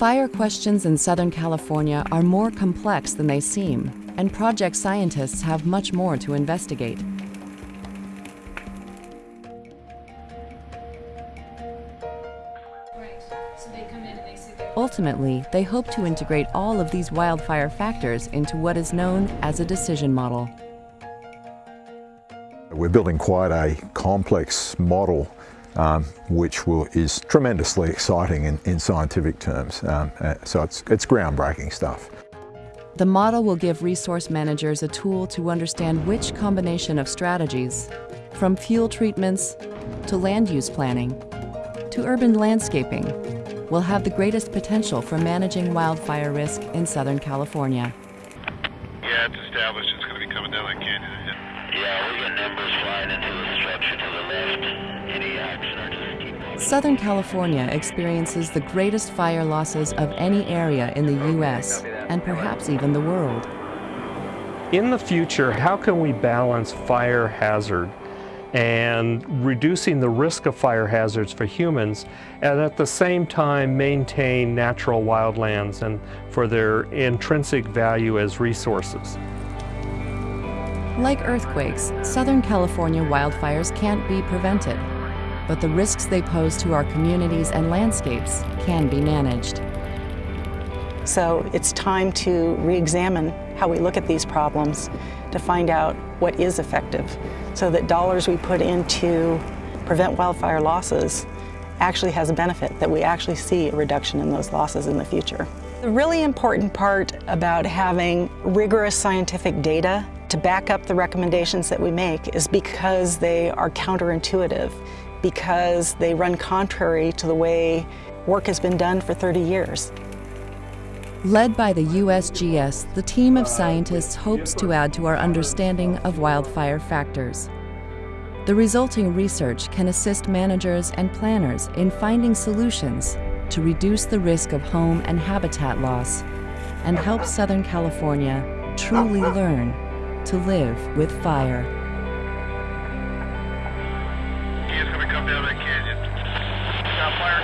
fire questions in Southern California are more complex than they seem, and project scientists have much more to investigate. Ultimately, they hope to integrate all of these wildfire factors into what is known as a decision model. We're building quite a complex model um, which will, is tremendously exciting in, in scientific terms. Um, uh, so it's, it's groundbreaking stuff. The model will give resource managers a tool to understand which combination of strategies, from fuel treatments to land use planning to urban landscaping, will have the greatest potential for managing wildfire risk in Southern California. Yeah, it's established. It's going to be coming down that canyon. Yeah, we got numbers Southern California experiences the greatest fire losses of any area in the U.S. and perhaps even the world. In the future, how can we balance fire hazard and reducing the risk of fire hazards for humans and at the same time maintain natural wildlands and for their intrinsic value as resources? Like earthquakes, Southern California wildfires can't be prevented, but the risks they pose to our communities and landscapes can be managed. So it's time to re-examine how we look at these problems to find out what is effective so that dollars we put into prevent wildfire losses actually has a benefit, that we actually see a reduction in those losses in the future. The really important part about having rigorous scientific data to back up the recommendations that we make is because they are counterintuitive, because they run contrary to the way work has been done for 30 years. Led by the USGS, the team of scientists hopes to add to our understanding of wildfire factors. The resulting research can assist managers and planners in finding solutions to reduce the risk of home and habitat loss and help Southern California truly learn to live with fire. He's going to come down that canyon. Got fire